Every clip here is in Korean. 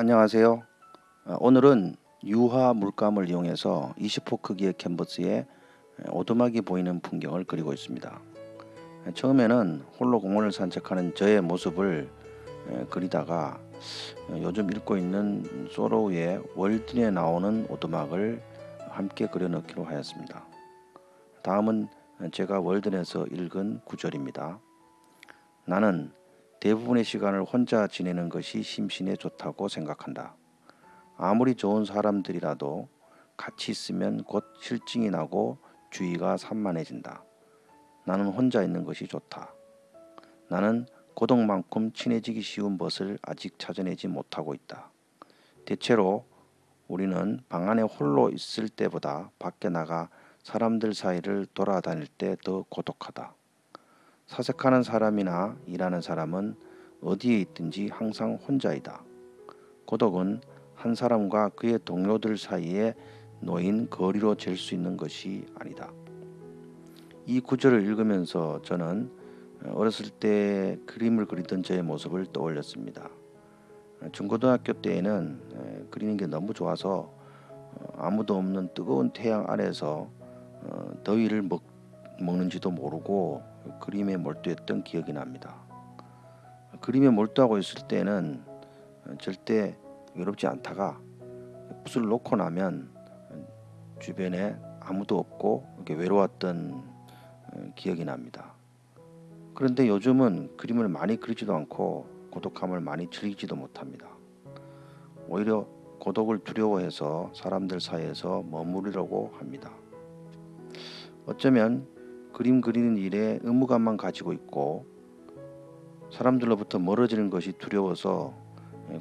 안녕하세요. 어, 오늘은 유화 물감을 이용해서 20호 크기의 캔버스에 오두막이 보이는 풍경을 그리고 있습니다. 처음에는 홀로 공원을 산책하는 저의 모습을 에, 그리다가 어, 요즘 읽고 있는 소로우의 월든에 나오는 오두막을 함께 그려넣기로 하였습니다. 다음은 제가 월든에서 읽은 구절입니다. 나는 대부분의 시간을 혼자 지내는 것이 심신에 좋다고 생각한다. 아무리 좋은 사람들이라도 같이 있으면 곧 실증이 나고 주의가 산만해진다. 나는 혼자 있는 것이 좋다. 나는 고독만큼 친해지기 쉬운 것을 아직 찾아내지 못하고 있다. 대체로 우리는 방 안에 홀로 있을 때보다 밖에 나가 사람들 사이를 돌아다닐 때 더 고독하다. 사색하는 사람이나 일하는 사람은 어디에 있든지 항상 혼자이다. 고독은 한 사람과 그의 동료들 사이에 놓인 거리로 잴 수 있는 것이 아니다. 이 구절을 읽으면서 저는 어렸을 때 그림을 그리던 저의 모습을 떠올렸습니다. 중고등학교 때에는 그리는 게 너무 좋아서 어, 아무도 없는 뜨거운 태양 아래서 어, 더위를 먹, 먹는지도 모르고 그림에 몰두했던 기억이 납니다. 그림에 몰두하고 있을 때는 절대 외롭지 않다가 붓을 놓고 나면 주변에 아무도 없고 이렇게 외로웠던 기억이 납니다. 그런데 요즘은 그림을 많이 그리지도 않고 고독함을 많이 즐기지도 못합니다. 오히려 고독을 두려워해서 사람들 사이에서 머무르려고 합니다. 어쩌면 그림 그리는 일에 의무감만 가지고 있고 사람들로부터 멀어지는 것이 두려워서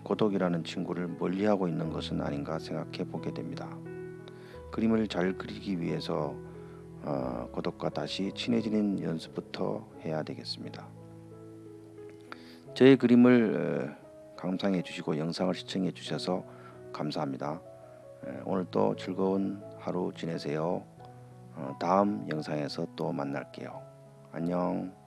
고독이라는 친구를 멀리하고 있는 것은 아닌가 생각해 보게 됩니다. 그림을 잘 그리기 위해서 어, 고독과 다시 친해지는 연습부터 해야 되겠습니다. 저의 그림을 어, 감상해 주시고 영상을 시청해 주셔서 감사합니다. 오늘 또 즐거운 하루 지내세요. 어, 다음 영상에서 또 만날게요. 안녕.